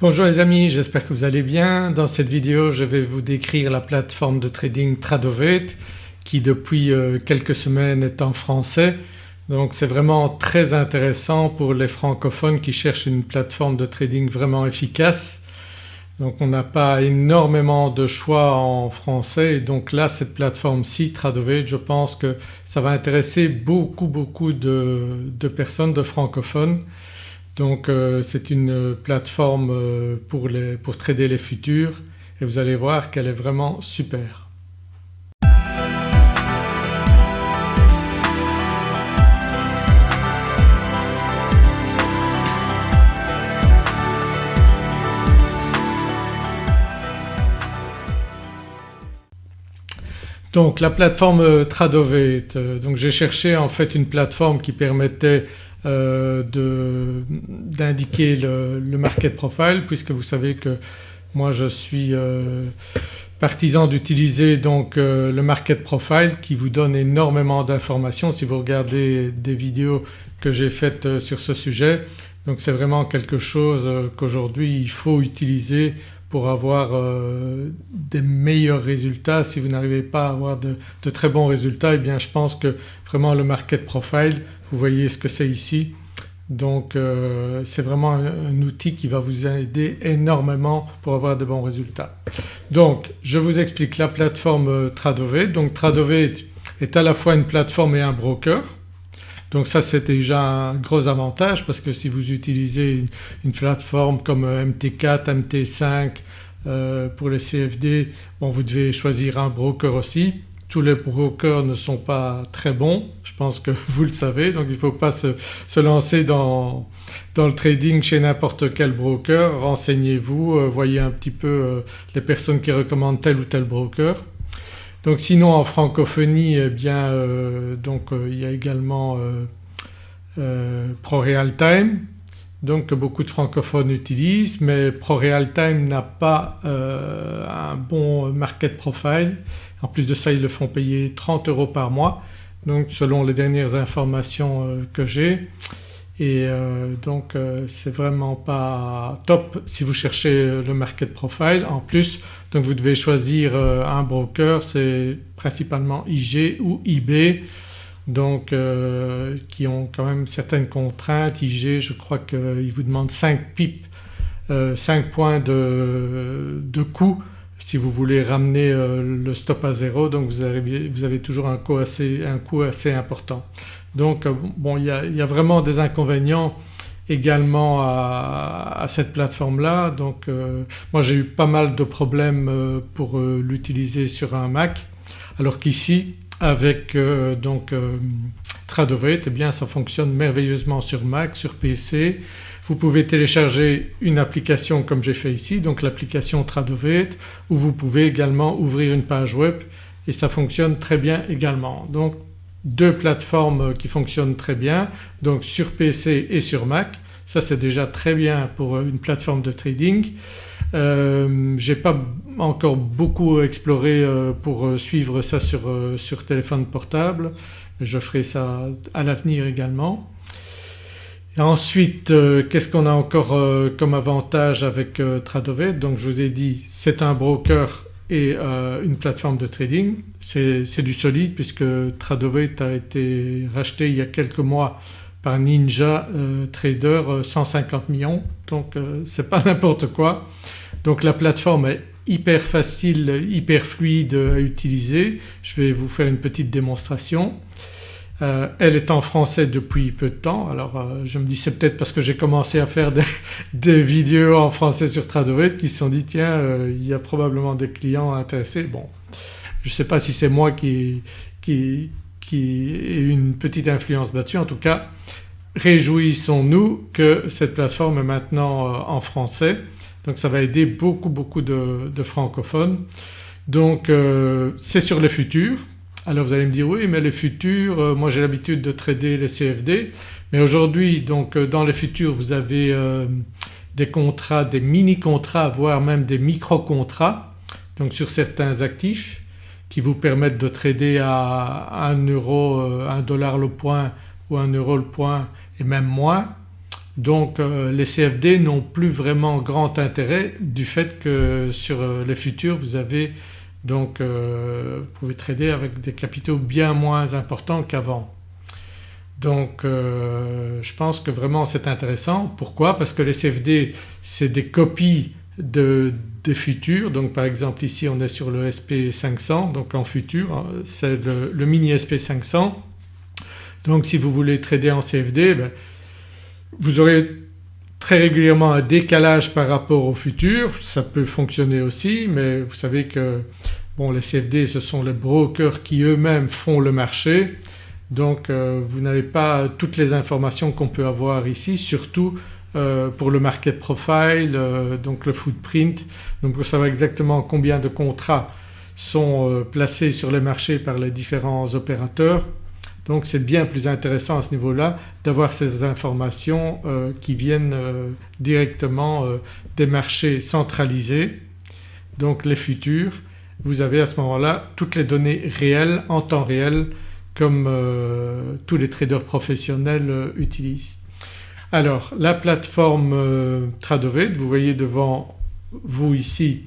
Bonjour les amis, j'espère que vous allez bien. Dans cette vidéo je vais vous décrire la plateforme de trading Tradovet qui depuis euh, quelques semaines est en français donc c'est vraiment très intéressant pour les francophones qui cherchent une plateforme de trading vraiment efficace. Donc on n'a pas énormément de choix en français et donc là cette plateforme-ci Tradovet je pense que ça va intéresser beaucoup beaucoup de, de personnes, de francophones donc euh, c'est une plateforme euh, pour, pour trader les futurs et vous allez voir qu'elle est vraiment super. Donc la plateforme euh, Tradovet, donc j'ai cherché en fait une plateforme qui permettait d'indiquer le, market profile puisque vous savez que moi je suis euh, partisan d'utiliser donc euh, le market profile qui vous donne énormément d'informations si vous regardez des vidéos que j'ai faites sur ce sujet. Donc c'est vraiment quelque chose qu'aujourd'hui il faut utiliser pour avoir des meilleurs résultats. Si vous n'arrivez pas à avoir de, très bons résultats eh bien je pense que vraiment le market profile vous voyez ce que c'est ici. Donc euh, c'est vraiment un, outil qui va vous aider énormément pour avoir de bons résultats. Donc je vous explique la plateforme euh, Tradovet. Donc Tradovet est à la fois une plateforme et un broker. Donc ça c'est déjà un gros avantage parce que si vous utilisez une, plateforme comme euh, MT4, MT5 pour les CFD bon vous devez choisir un broker aussi tous les brokers ne sont pas très bons, je pense que vous le savez donc il ne faut pas se, lancer dans, le trading chez n'importe quel broker, renseignez-vous, euh, voyez un petit peu euh, les personnes qui recommandent tel ou tel broker. Donc sinon en francophonie eh bien euh, donc il y a également ProRealTime donc que beaucoup de francophones utilisent mais ProRealTime n'a pas un bon market profile. En plus de ça ils le font payer 30 euros par mois. Donc selon les dernières informations euh, que j'ai et euh, donc euh, c'est vraiment pas top si vous cherchez le market profile. En plus donc vous devez choisir un broker c'est principalement IG ou IB donc qui ont quand même certaines contraintes. IG je crois qu'il vous demande 5 pips, 5 points de, de coût si vous voulez ramener euh, le stop à zéro donc vous avez, toujours un coût, assez, important. Donc euh, bon il y, a, vraiment des inconvénients également à, cette plateforme-là donc euh, moi j'ai eu pas mal de problèmes pour l'utiliser sur un Mac alors qu'ici avec donc Tradovet eh bien ça fonctionne merveilleusement sur Mac, sur PC. Vous pouvez télécharger une application comme j'ai fait ici donc l'application Tradovet où vous pouvez également ouvrir une page web et ça fonctionne très bien également. Donc deux plateformes qui fonctionnent très bien donc sur PC et sur Mac ça c'est déjà très bien pour une plateforme de trading. Euh, j'ai pas encore beaucoup exploré euh, pour suivre ça sur, euh, sur téléphone portable je ferai ça à l'avenir également. ensuite euh, qu'est-ce qu'on a encore euh, comme avantage avec euh, Tradovet? Donc je vous ai dit c'est un broker et une plateforme de trading. C'est du solide puisque Tradovet a été racheté il y a quelques mois par Ninja Trader 150 millions donc c'est pas n'importe quoi. Donc la plateforme est hyper facile, hyper fluide à utiliser. Je vais vous faire une petite démonstration. Euh, elle est en français depuis peu de temps alors euh, je me dis c'est peut-être parce que j'ai commencé à faire des, vidéos en français sur Tradovet qui se sont dit tiens euh, il y a probablement des clients intéressés. Bon je ne sais pas si c'est moi qui, qui, qui ai une petite influence là-dessus en tout cas réjouissons-nous que cette plateforme est maintenant en français donc ça va aider beaucoup beaucoup de, francophones. Donc c'est sur le futur alors vous allez me dire oui mais les futurs, euh, moi j'ai l'habitude de trader les CFD mais aujourd'hui donc euh, dans les futurs vous avez euh, des contrats, des mini-contrats voire même des micro-contrats donc sur certains actifs qui vous permettent de trader à 1 euro, 1 dollar le point ou 1 euro le point et même moins. Donc les CFD n'ont plus vraiment grand intérêt du fait que sur les futurs vous avez donc vous pouvez trader avec des capitaux bien moins importants qu'avant. Donc je pense que vraiment c'est intéressant. Pourquoi? Parce que les CFD c'est des copies de, des futurs donc par exemple ici on est sur le SP500 donc en futur hein, c'est le, mini SP500 donc si vous voulez trader en CFD ben, vous aurez très régulièrement un décalage par rapport au futur, ça peut fonctionner aussi mais vous savez que bon les CFD ce sont les brokers qui eux-mêmes font le marché. Donc euh, vous n'avez pas toutes les informations qu'on peut avoir ici surtout euh, pour le market profile, euh, donc le footprint, donc pour savoir exactement combien de contrats sont placés sur les marchés par les différents opérateurs. Donc c'est bien plus intéressant à ce niveau-là d'avoir ces informations qui viennent directement des marchés centralisés donc les futurs. Vous avez à ce moment-là toutes les données réelles en temps réel comme tous les traders professionnels utilisent. Alors la plateforme euh, Tradovet, vous voyez devant vous ici,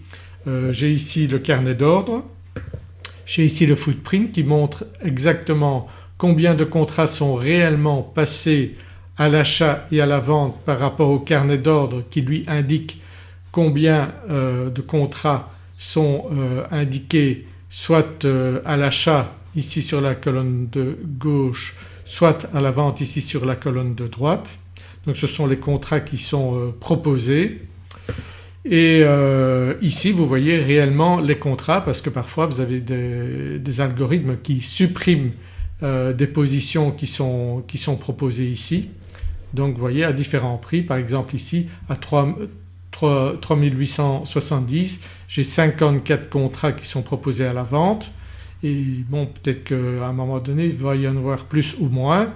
euh, j'ai ici le carnet d'ordre, j'ai ici le footprint qui montre exactement combien de contrats sont réellement passés à l'achat et à la vente par rapport au carnet d'ordre qui lui indique combien euh, de contrats sont indiqués soit à l'achat ici sur la colonne de gauche soit à la vente ici sur la colonne de droite. Donc ce sont les contrats qui sont euh, proposés et euh, ici vous voyez réellement les contrats parce que parfois vous avez des, algorithmes qui suppriment euh, des positions qui sont, qui sont, proposées ici. Donc vous voyez à différents prix par exemple ici à 3, 3870 j'ai 54 contrats qui sont proposés à la vente et bon peut-être qu'à un moment donné il va y en avoir plus ou moins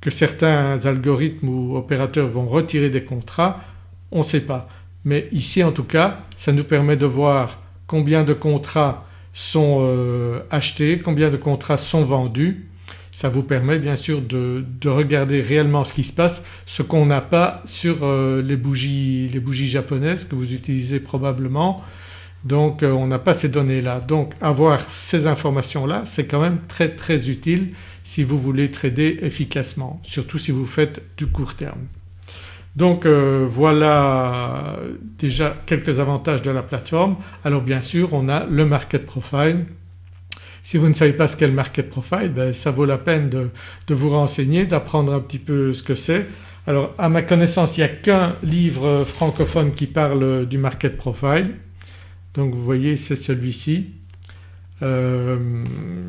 que certains algorithmes ou opérateurs vont retirer des contrats, on ne sait pas. Mais ici en tout cas ça nous permet de voir combien de contrats sont euh, achetés, combien de contrats sont vendus. Ça vous permet bien sûr de, regarder réellement ce qui se passe, ce qu'on n'a pas sur euh, les, bougies, les bougies japonaises que vous utilisez probablement. Donc euh, on n'a pas ces données-là. Donc avoir ces informations-là c'est quand même très très utile si vous voulez trader efficacement, surtout si vous faites du court terme. Donc euh, voilà déjà quelques avantages de la plateforme. Alors bien sûr on a le market profile. Si vous ne savez pas ce qu'est le market profile ben, ça vaut la peine de, vous renseigner, d'apprendre un petit peu ce que c'est. Alors à ma connaissance il n'y a qu'un livre francophone qui parle du market profile donc vous voyez c'est celui-ci. Euh,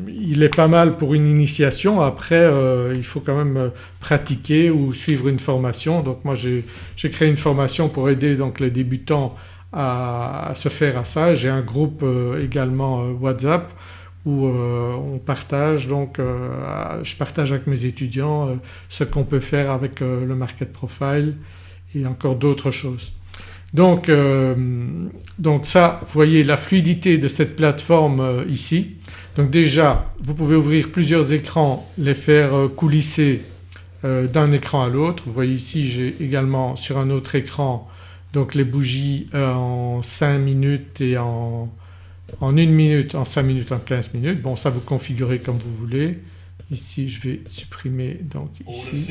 il est pas mal pour une initiation après euh, il faut quand même pratiquer ou suivre une formation. Donc moi j'ai créé une formation pour aider donc les débutants à, se faire à ça. J'ai un groupe euh, également WhatsApp où on partage donc je partage avec mes étudiants ce qu'on peut faire avec le market profile et encore d'autres choses. Donc, euh, donc, ça vous voyez la fluidité de cette plateforme euh, ici. Donc déjà vous pouvez ouvrir plusieurs écrans, les faire euh, coulisser d'un écran à l'autre. Vous voyez ici j'ai également sur un autre écran donc les bougies en 5 minutes et en, en 1 minute, en 5 minutes, en 15 minutes. Bon ça vous configurez comme vous voulez. Ici je vais supprimer donc ici.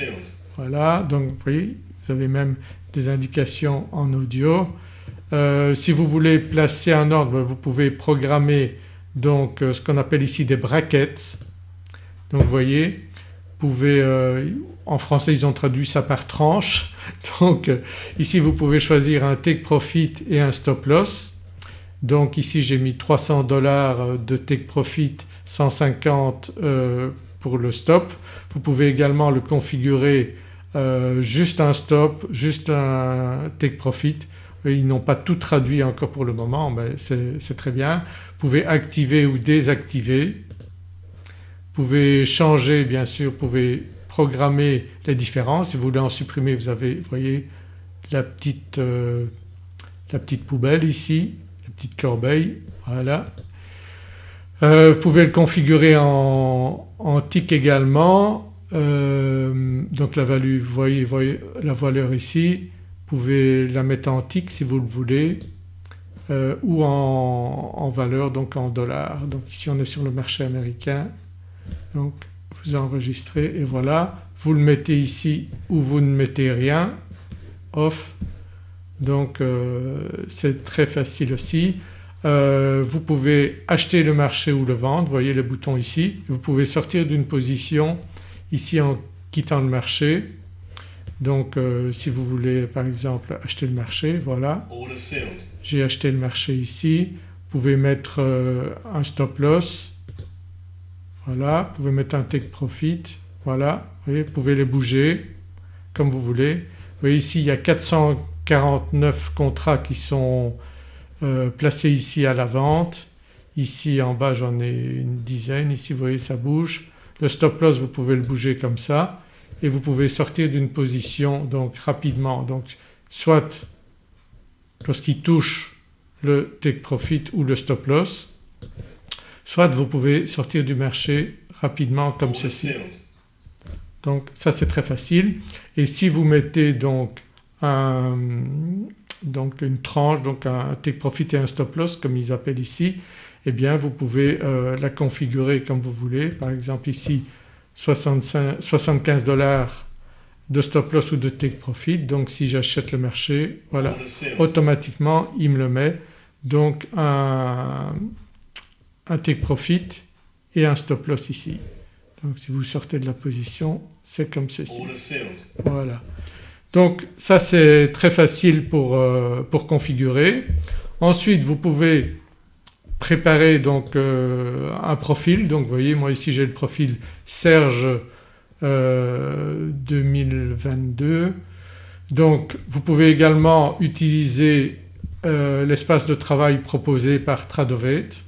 Voilà donc vous voyez vous avez même des indications en audio. Euh, si vous voulez placer un ordre vous pouvez programmer donc euh, ce qu'on appelle ici des brackets. Donc vous voyez vous pouvez euh, en français ils ont traduit ça par tranche donc ici vous pouvez choisir un take profit et un stop loss. Donc ici j'ai mis 300 dollars de take profit 150 pour le stop. Vous pouvez également le configurer euh, juste un stop, juste un take profit. Ils n'ont pas tout traduit encore pour le moment mais c'est très bien. Vous pouvez activer ou désactiver. Vous pouvez changer bien sûr, vous pouvez programmer les différences. Si vous voulez en supprimer vous avez vous voyez la petite, euh, la petite poubelle ici, la petite corbeille, voilà. Euh, vous pouvez le configurer en, en tick également euh, donc la valeur ici, vous pouvez la mettre en tick si vous le voulez euh, ou en, valeur donc en dollars. Donc ici on est sur le marché américain donc vous enregistrez et voilà vous le mettez ici ou vous ne mettez rien off donc euh, c'est très facile aussi. Vous pouvez acheter le marché ou le vendre, vous voyez le bouton ici. Vous pouvez sortir d'une position ici en quittant le marché. Donc euh, si vous voulez par exemple acheter le marché, voilà. J'ai acheté le marché ici. Vous pouvez mettre un stop loss, voilà. Vous pouvez mettre un take profit, voilà. Vous, voyez, vous pouvez les bouger comme vous voulez. Vous voyez ici il y a 400 49 contrats qui sont euh, placés ici à la vente. Ici en bas j'en ai une dizaine, ici vous voyez ça bouge. Le stop loss vous pouvez le bouger comme ça et vous pouvez sortir d'une position donc rapidement. Donc soit lorsqu'il touche le take profit ou le stop loss soit vous pouvez sortir du marché rapidement comme ceci. Donc ça c'est très facile. Et si vous mettez donc donc une tranche, donc un take profit et un stop loss comme ils appellent ici, eh bien vous pouvez euh, la configurer comme vous voulez. Par exemple ici 65, 75 dollars de stop loss ou de take profit donc si j'achète le marché voilà automatiquement il me le met donc un, un take profit et un stop loss ici. Donc si vous sortez de la position c'est comme ceci. Voilà. Donc ça c'est très facile pour, euh, pour, configurer. Ensuite vous pouvez préparer donc euh, un profil. Donc vous voyez moi ici j'ai le profil Serge 2022 euh, donc vous pouvez également utiliser l'espace de travail proposé par Tradovate.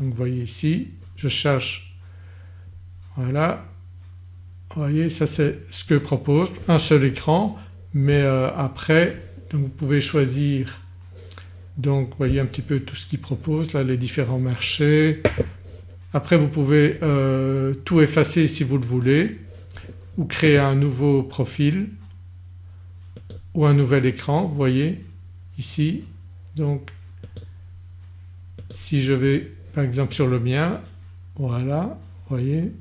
Donc vous voyez ici je cherche voilà. Vous voyez ça c'est ce que propose un seul écran. Mais euh, après vous pouvez choisir donc vous voyez un petit peu tout ce qu'il propose là les différents marchés. Après vous pouvez euh, tout effacer si vous le voulez ou créer un nouveau profil ou un nouvel écran vous voyez ici donc si je vais par exemple sur le mien voilà vous voyez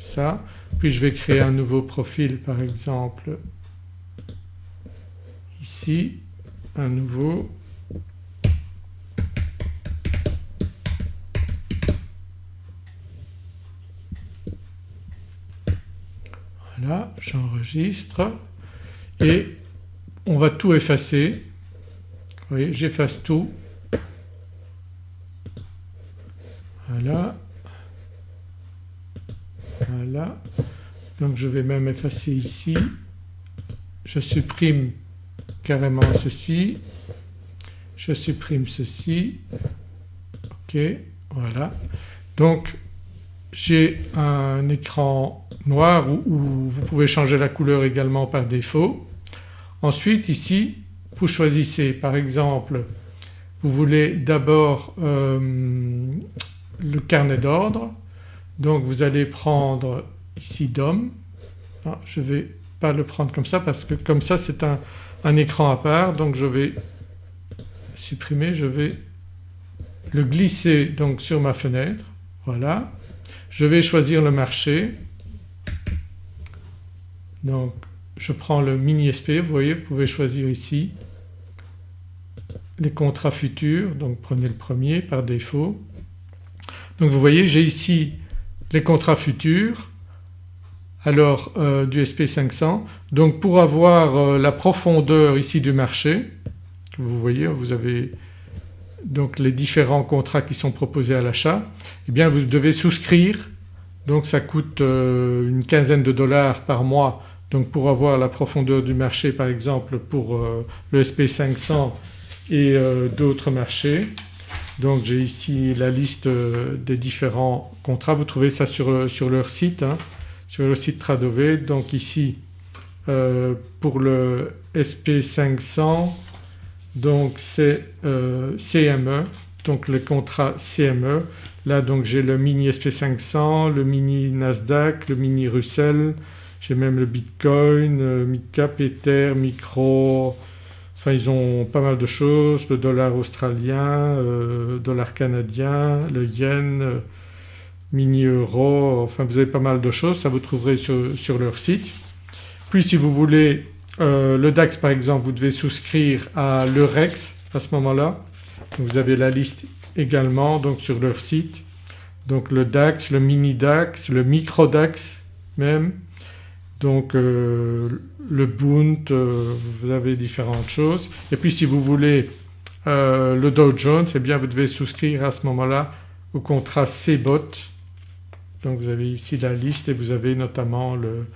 ça. Puis je vais créer un nouveau profil par exemple ici, nouveau Voilà, j'enregistre et on va tout effacer. Vous j'efface tout. Voilà. Voilà. Donc je vais même effacer ici. Je supprime carrément ceci. Je supprime ceci. OK, voilà. Donc j'ai un écran noir où, vous pouvez changer la couleur également par défaut. Ensuite ici vous choisissez par exemple vous voulez d'abord euh, le carnet d'ordre donc vous allez prendre ici DOM, ah, je ne vais pas le prendre comme ça parce que comme ça c'est un, écran à part donc je vais supprimer, je vais le glisser donc sur ma fenêtre, voilà. Je vais choisir le marché, donc je prends le mini SP, vous voyez vous pouvez choisir ici les contrats futurs donc prenez le premier par défaut. Donc vous voyez j'ai ici les contrats futurs alors euh, du SP500. Donc pour avoir euh, la profondeur ici du marché, vous voyez vous avez donc les différents contrats qui sont proposés à l'achat, eh bien vous devez souscrire donc ça coûte euh, une quinzaine de dollars par mois donc pour avoir la profondeur du marché par exemple pour le SP500 et d'autres marchés. Donc j'ai ici la liste des différents contrats, vous trouvez ça sur, sur leur site, hein, sur le site Tradové. Donc ici euh, pour le SP500 donc c'est CME donc les contrats CME. Là donc j'ai le mini SP500, le mini Nasdaq, le mini Russell, j'ai même le Bitcoin, euh, Midcap, Ether, Micro, enfin ils ont pas mal de choses, le dollar australien, euh, dollar canadien, le yen, euh, mini euro, enfin vous avez pas mal de choses, ça vous trouverez sur, leur site. Puis si vous voulez le DAX par exemple vous devez souscrire à l'Eurex à ce moment-là. Vous avez la liste également donc sur leur site. Donc le DAX, le mini DAX, le micro DAX même, donc euh, le Bund, euh, vous avez différentes choses. Et puis si vous voulez euh, le Dow Jones eh bien vous devez souscrire à ce moment-là au contrat CBOT. Donc vous avez ici la liste et vous avez notamment le,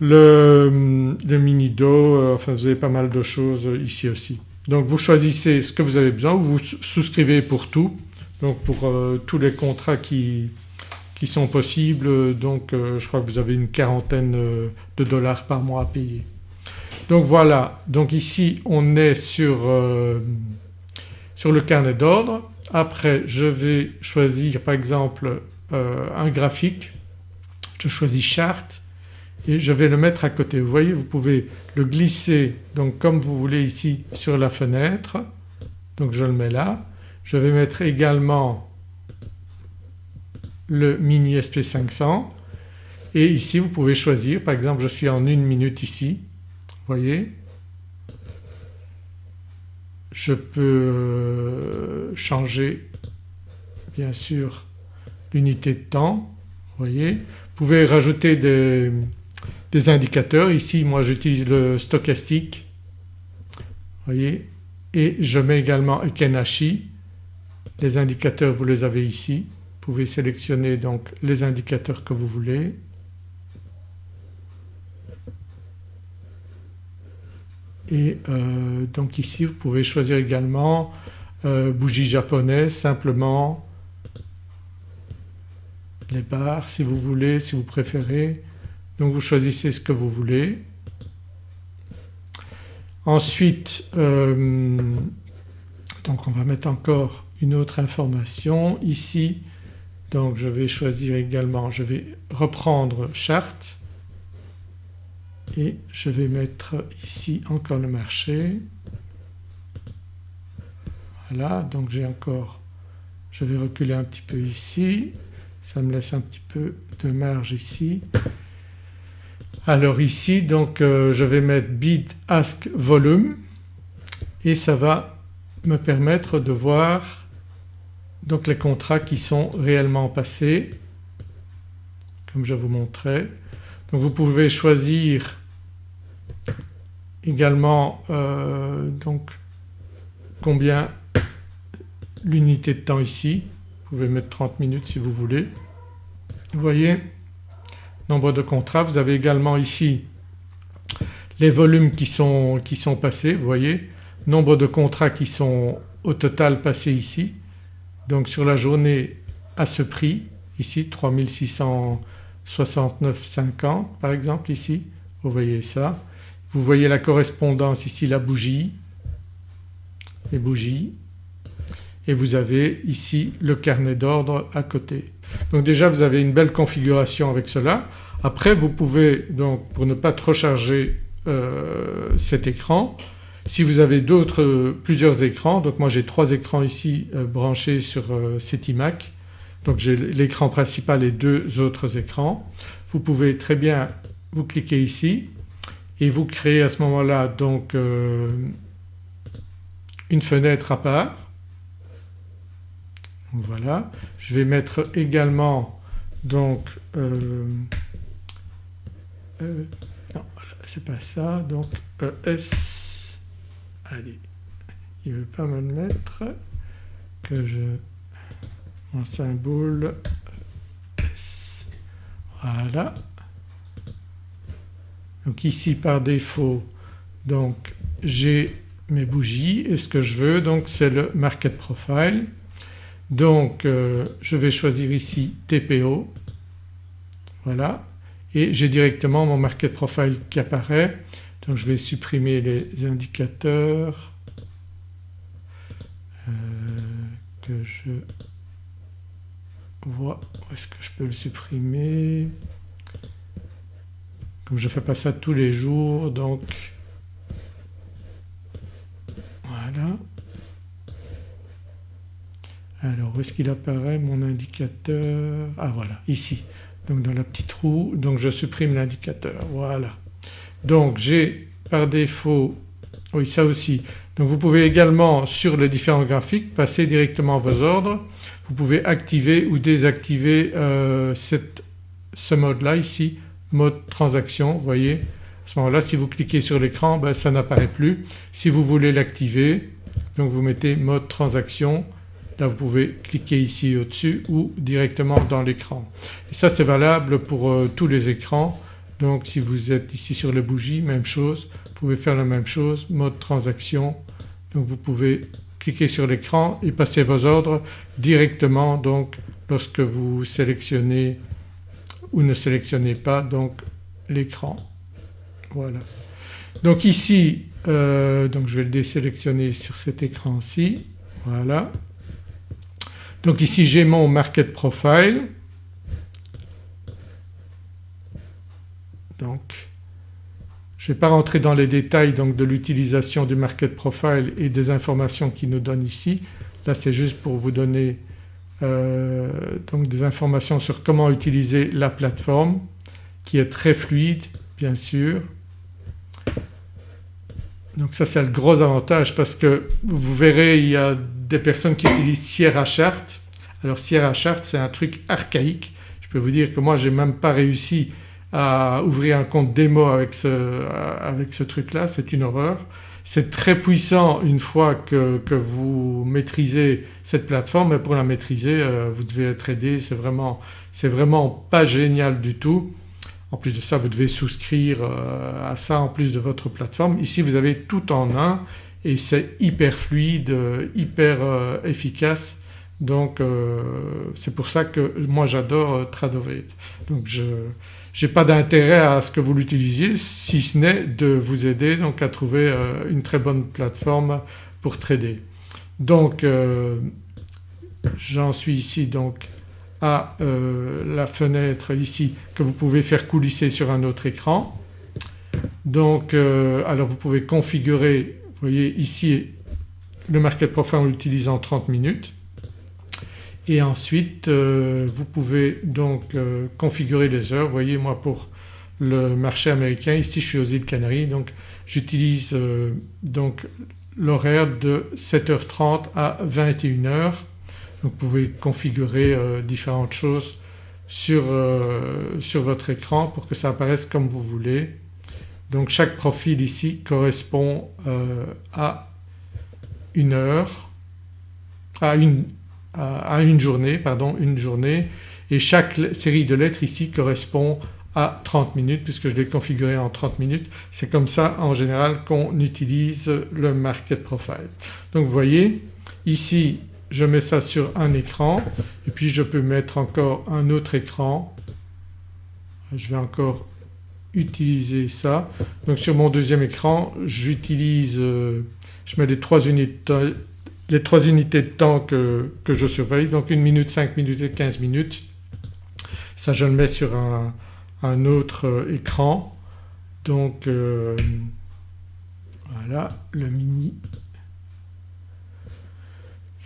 le, le mini Dow, enfin vous avez pas mal de choses ici aussi. Donc vous choisissez ce que vous avez besoin, vous souscrivez pour tout, donc pour tous les contrats qui, qui sont possibles donc euh, je crois que vous avez une quarantaine euh, de dollars par mois à payer. Donc voilà donc ici on est sur, euh, sur le carnet d'ordre. Après je vais choisir par exemple un graphique, je choisis chart et je vais le mettre à côté. Vous voyez vous pouvez le glisser donc comme vous voulez ici sur la fenêtre donc je le mets là. Je vais mettre également le mini SP500 et ici vous pouvez choisir par exemple je suis en une minute ici, vous voyez? Je peux euh, changer bien sûr l'unité de temps, vous voyez. Vous pouvez rajouter des, indicateurs, ici moi j'utilise le stochastique, vous voyez et je mets également Ekenashi, les indicateurs vous les avez ici vous pouvez sélectionner donc les indicateurs que vous voulez. Et euh, donc ici vous pouvez choisir également euh, bougie japonaise simplement, les barres si vous voulez, si vous préférez. Donc vous choisissez ce que vous voulez. Ensuite euh, donc on va mettre encore une autre information ici donc je vais choisir également, je vais reprendre charte et je vais mettre ici encore le marché. Voilà donc j'ai encore, je vais reculer un petit peu ici, ça me laisse un petit peu de marge ici. Alors ici donc euh, je vais mettre bid ask volume et ça va me permettre de voir donc les contrats qui sont réellement passés comme je vous montrais. Donc vous pouvez choisir également euh, donc combien l'unité de temps ici, vous pouvez mettre 30 minutes si vous voulez. Vous voyez nombre de contrats, vous avez également ici les volumes qui sont, qui sont passés, vous voyez, nombre de contrats qui sont au total passés ici. Donc sur la journée à ce prix ici 3669,50 par exemple ici, vous voyez ça. Vous voyez la correspondance ici la bougie, les bougies et vous avez ici le carnet d'ordre à côté. Donc déjà vous avez une belle configuration avec cela. Après vous pouvez donc pour ne pas trop charger euh, cet écran si vous avez d'autres, plusieurs écrans, donc moi j'ai trois écrans ici euh, branchés sur euh, cet iMac, donc j'ai l'écran principal et deux autres écrans. Vous pouvez très bien vous cliquer ici et vous créez à ce moment-là donc euh, une fenêtre à part. Voilà. Je vais mettre également donc non c'est pas ça donc ES allez il ne veut pas me mettre que je mon symbole S. Voilà. Donc ici par défaut donc j'ai mes bougies et ce que je veux donc c'est le market profile. Donc euh, je vais choisir ici TPO voilà et j'ai directement mon market profile qui apparaît donc je vais supprimer les indicateurs euh, que je vois où est-ce que je peux le supprimer. Comme je ne fais pas ça tous les jours donc voilà. Alors où est-ce qu'il apparaît mon indicateur? Ah voilà ici donc dans la petite roue donc je supprime l'indicateur voilà. Donc j'ai par défaut oui ça aussi donc vous pouvez également sur les différents graphiques passer directement vos ordres. Vous pouvez activer ou désactiver euh, ce mode là ici, mode transaction vous voyez. À ce moment-là si vous cliquez sur l'écran ben, ça n'apparaît plus. Si vous voulez l'activer donc vous mettez mode transaction là vous pouvez cliquer ici au-dessus ou directement dans l'écran. Et ça c'est valable pour euh, tous les écrans donc si vous êtes ici sur les bougies même chose, vous pouvez faire la même chose, mode transaction donc vous pouvez cliquer sur l'écran et passer vos ordres directement donc lorsque vous sélectionnez ou ne sélectionnez pas donc l'écran. Voilà. Donc ici euh, donc je vais le désélectionner sur cet écran-ci, voilà. Donc ici j'ai mon market profile donc je ne vais pas rentrer dans les détails donc de l'utilisation du market profile et des informations qu'il nous donne ici. Là c'est juste pour vous donner euh, donc des informations sur comment utiliser la plateforme qui est très fluide bien sûr. Donc ça c'est le gros avantage parce que vous verrez il y a des personnes qui utilisent Sierra Chart. Alors Sierra Chart c'est un truc archaïque. Je peux vous dire que moi j'ai même pas réussi à ouvrir un compte démo avec ce, avec ce truc-là, c'est une horreur. C'est très puissant une fois que, que, vous maîtrisez cette plateforme mais pour la maîtriser euh, vous devez être aidé, c'est vraiment, vraiment pas génial du tout. En plus de ça vous devez souscrire euh, à ça en plus de votre plateforme. Ici vous avez tout en un et c'est hyper fluide, euh, hyper efficace donc c'est pour ça que moi j'adore Tradovate. Donc je n'ai pas d'intérêt à ce que vous l'utilisiez si ce n'est de vous aider donc à trouver euh, une très bonne plateforme pour trader. Donc euh, j'en suis ici donc à euh, la fenêtre ici que vous pouvez faire coulisser sur un autre écran. Donc alors vous pouvez configurer, vous voyez ici le market profile on l'utilise en 30 minutes et ensuite euh, vous pouvez donc euh, configurer les heures. Vous voyez moi pour le marché américain ici je suis aux îles Canaries donc j'utilise euh, donc l'horaire de 7h30 à 21h. Vous pouvez configurer différentes choses sur, sur votre écran pour que ça apparaisse comme vous voulez. Donc chaque profil ici correspond à une heure, à une, à une journée, pardon, une journée et chaque série de lettres ici correspond à 30 minutes puisque je l'ai configuré en 30 minutes. C'est comme ça en général qu'on utilise le market profile. Donc vous voyez ici je mets ça sur un écran et puis je peux mettre encore un autre écran. Je vais encore utiliser ça. Donc sur mon deuxième écran j'utilise, euh, je mets les trois unités les trois unités de temps que, je surveille donc 1 minute, 5 minutes et 15 minutes. Ça je le mets sur un, autre euh, écran donc euh, voilà le mini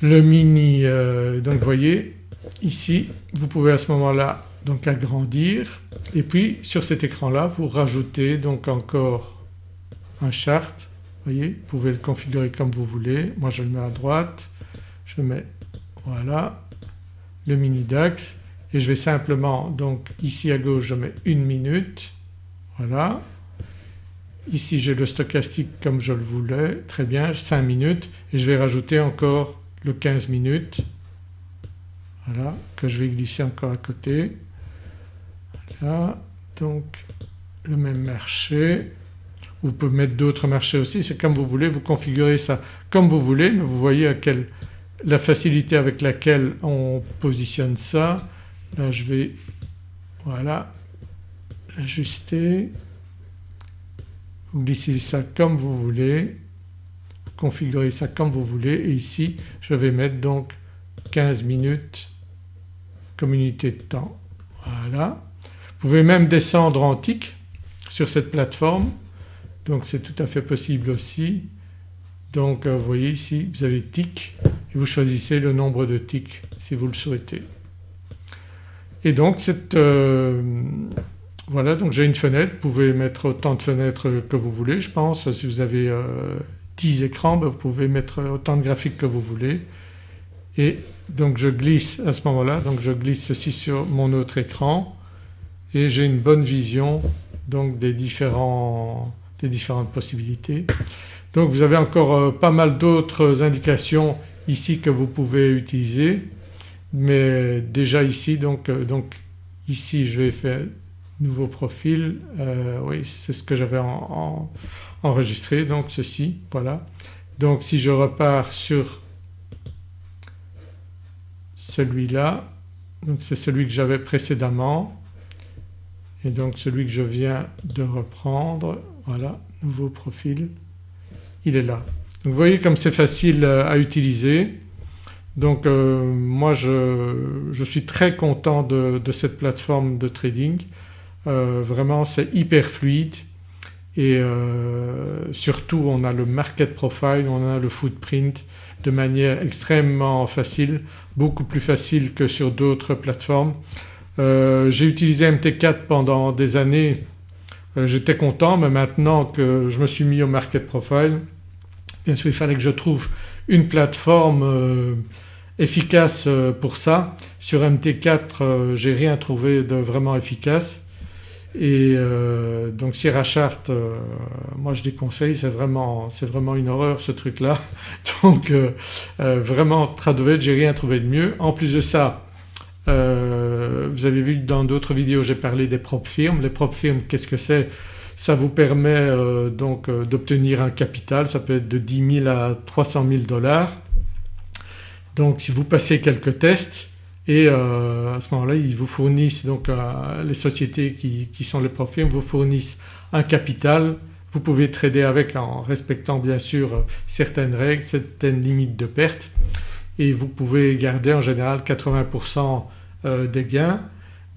le mini euh, donc vous voyez ici vous pouvez à ce moment-là donc agrandir. Et puis sur cet écran-là vous rajoutez donc encore un chart voyez vous pouvez le configurer comme vous voulez. Moi je le mets à droite, je mets voilà le mini DAX. Et je vais simplement donc ici à gauche je mets une minute. Voilà. Ici j'ai le stochastique comme je le voulais. Très bien 5 minutes. Et je vais rajouter encore le 15 minutes voilà que je vais glisser encore à côté. Voilà donc le même marché vous pouvez mettre d'autres marchés aussi, c'est comme vous voulez, vous configurez ça comme vous voulez mais vous voyez à quelle la facilité avec laquelle on positionne ça. Là je vais voilà ajuster, vous glissez ça comme vous voulez, configurez ça comme vous voulez et ici je vais mettre donc 15 minutes comme unité de temps. Voilà. Vous pouvez même descendre en tick sur cette plateforme donc c'est tout à fait possible aussi. Donc euh, vous voyez ici vous avez tick et vous choisissez le nombre de ticks si vous le souhaitez. Et donc cette euh, voilà donc j'ai une fenêtre, vous pouvez mettre autant de fenêtres que vous voulez je pense. Si vous avez 10 euh, écrans ben, vous pouvez mettre autant de graphiques que vous voulez. Et donc je glisse à ce moment-là. Donc je glisse ceci sur mon autre écran. Et j'ai une bonne vision donc des, différents, des différentes possibilités. Donc vous avez encore euh, pas mal d'autres indications ici que vous pouvez utiliser. Mais déjà ici donc, euh, donc ici je vais faire nouveau profil, euh, oui c'est ce que j'avais enregistré donc ceci voilà. Donc si je repars sur celui-là donc c'est celui que j'avais précédemment et donc celui que je viens de reprendre voilà nouveau profil il est là. Donc vous voyez comme c'est facile euh, à utiliser donc euh, moi je, suis très content de, cette plateforme de trading euh, vraiment c'est hyper fluide et surtout on a le market profile, on a le footprint de manière extrêmement facile, beaucoup plus facile que sur d'autres plateformes. Euh, j'ai utilisé MT4 pendant des années, euh, j'étais content mais maintenant que je me suis mis au market profile bien sûr il fallait que je trouve une plateforme euh, efficace pour ça. Sur MT4 j'ai rien trouvé de vraiment efficace et donc Sierra Chart moi je déconseille c'est vraiment, une horreur ce truc-là donc vraiment Tradovet j'ai rien trouvé de mieux. En plus de ça euh, vous avez vu dans d'autres vidéos j'ai parlé des propres firmes. Les propres firmes qu'est-ce que c'est? Ça vous permet euh, donc euh, d'obtenir un capital, ça peut être de 10 000 à 300 000 dollars. Donc si vous passez quelques tests et à ce moment-là ils vous fournissent donc les sociétés qui, qui, sont les propres vous fournissent un capital. Vous pouvez trader avec en respectant bien sûr certaines règles, certaines limites de perte et vous pouvez garder en général 80% euh, des gains.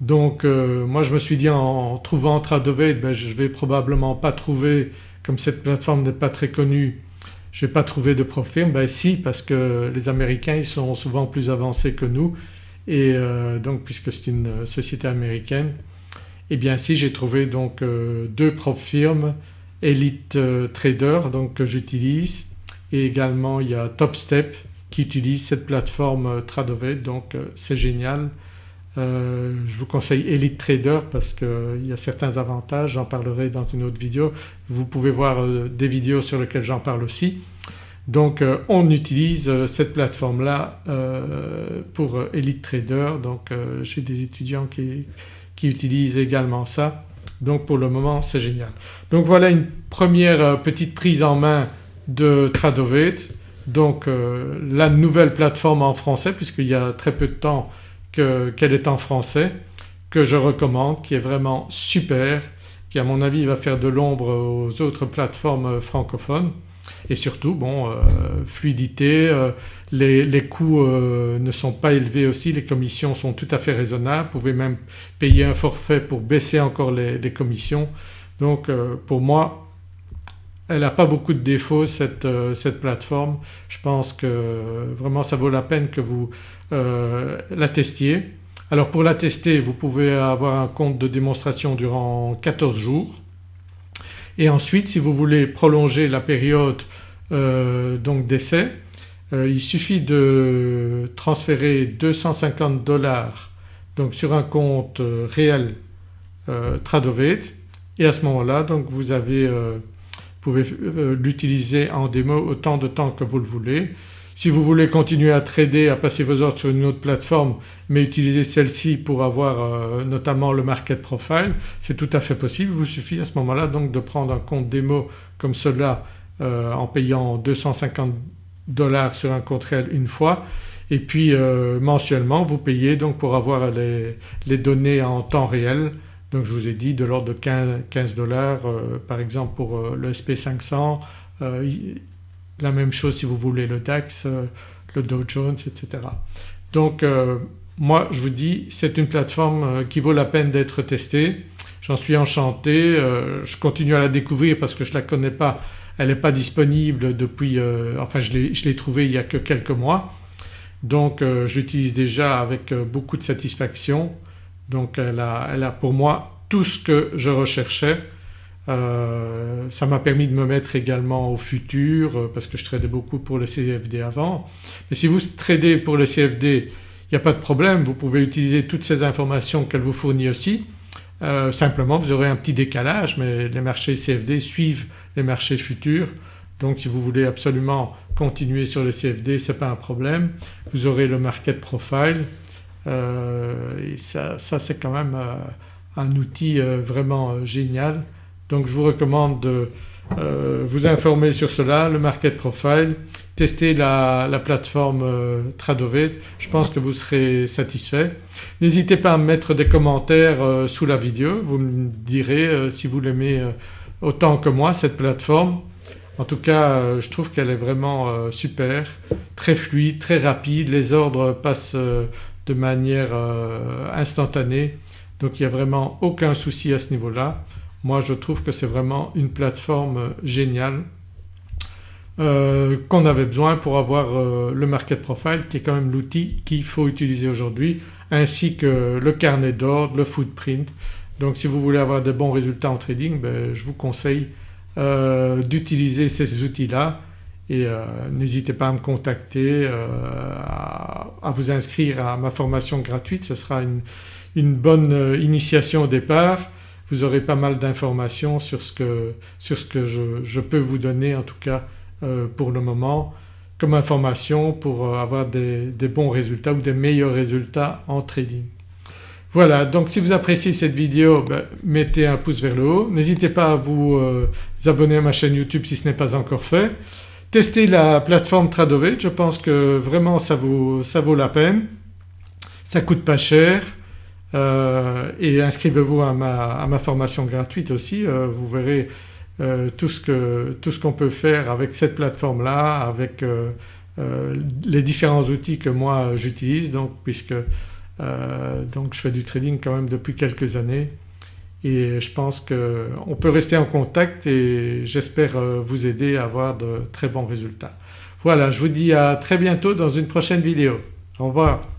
Donc euh, moi je me suis dit en trouvant Tradovate ben, je vais probablement pas trouver comme cette plateforme n'est pas très connue je vais pas trouver de profil. Ben si parce que les Américains ils sont souvent plus avancés que nous et euh, donc puisque c'est une société américaine et eh bien si j'ai trouvé donc deux propres firmes Elite Trader donc que j'utilise et également il y a TopStep qui utilise cette plateforme Tradovate donc c'est génial euh, je vous conseille Elite Trader parce qu'il y a certains avantages, j'en parlerai dans une autre vidéo. Vous pouvez voir euh, des vidéos sur lesquelles j'en parle aussi. Donc euh, on utilise cette plateforme-là pour Elite Trader. Donc j'ai des étudiants qui, qui, utilisent également ça. Donc pour le moment c'est génial. Donc voilà une première petite prise en main de Tradovate. Donc la nouvelle plateforme en français puisqu'il y a très peu de temps qu'elle est en français que je recommande qui est vraiment super qui à mon avis va faire de l'ombre aux autres plateformes francophones et surtout bon euh, fluidité, euh, les, coûts euh, ne sont pas élevés aussi, les commissions sont tout à fait raisonnables, vous pouvez même payer un forfait pour baisser encore les, les commissions. Donc pour moi elle n'a pas beaucoup de défauts cette, cette, plateforme. Je pense que vraiment ça vaut la peine que vous la testiez. Alors pour la tester vous pouvez avoir un compte de démonstration durant 14 jours et ensuite si vous voulez prolonger la période euh, d'essai euh, il suffit de transférer 250 dollars donc sur un compte réel Tradovate et à ce moment-là donc vous avez vous pouvez l'utiliser en démo autant de temps que vous le voulez si vous voulez continuer à trader, à passer vos ordres sur une autre plateforme mais utiliser celle-ci pour avoir euh, notamment le market profile c'est tout à fait possible. Il vous suffit à ce moment-là donc de prendre un compte démo comme cela euh, en payant 250 dollars sur un compte réel une fois et puis euh, mensuellement vous payez donc pour avoir les, les, données en temps réel donc je vous ai dit de l'ordre de 15 dollars par exemple pour le SP500 la même chose si vous voulez le DAX, euh, le Dow Jones etc. Donc moi je vous dis c'est une plateforme qui vaut la peine d'être testée. J'en suis enchanté, je continue à la découvrir parce que je ne la connais pas, elle n'est pas disponible depuis… enfin je l'ai trouvée il y a que quelques mois donc je l'utilise déjà avec beaucoup de satisfaction donc elle a, elle a pour moi tout ce que je recherchais. Euh, ça m'a permis de me mettre également au futur euh, parce que je tradais beaucoup pour le CFD avant. Mais si vous tradez pour le CFD il n'y a pas de problème, vous pouvez utiliser toutes ces informations qu'elle vous fournit aussi. Euh, simplement vous aurez un petit décalage mais les marchés CFD suivent les marchés futurs donc si vous voulez absolument continuer sur le CFD ce n'est pas un problème. Vous aurez le market profile et ça, c'est quand même un outil vraiment génial. Donc je vous recommande de vous informer sur cela, le market profile, tester la, plateforme Tradovate, je pense que vous serez satisfait. N'hésitez pas à me mettre des commentaires sous la vidéo, vous me direz si vous l'aimez autant que moi cette plateforme. En tout cas je trouve qu'elle est vraiment super, très fluide, très rapide, les ordres passent de manière euh, instantanée donc il n'y a vraiment aucun souci à ce niveau-là. Moi je trouve que c'est vraiment une plateforme géniale euh, qu'on avait besoin pour avoir euh, le market profile qui est quand même l'outil qu'il faut utiliser aujourd'hui ainsi que le carnet d'ordre, le footprint. Donc si vous voulez avoir de bons résultats en trading ben, je vous conseille d'utiliser ces outils-là et euh, n'hésitez pas à me contacter, euh, à, vous inscrire à ma formation gratuite, ce sera une, bonne euh, initiation au départ. Vous aurez pas mal d'informations sur ce que, sur ce que je, peux vous donner en tout cas pour le moment comme information pour avoir des, bons résultats ou des meilleurs résultats en trading. Voilà donc si vous appréciez cette vidéo ben, mettez un pouce vers le haut, n'hésitez pas à vous abonner à ma chaîne YouTube si ce n'est pas encore fait. Testez la plateforme Tradovate, je pense que vraiment ça vaut, ça vaut la peine, ça coûte pas cher euh, et inscrivez-vous à ma, formation gratuite aussi, euh, vous verrez euh, tout ce qu'on peut faire avec cette plateforme-là, avec les différents outils que moi j'utilise donc puisque donc je fais du trading quand même depuis quelques années et je pense qu'on peut rester en contact et j'espère vous aider à avoir de très bons résultats. Voilà je vous dis à très bientôt dans une prochaine vidéo. Au revoir.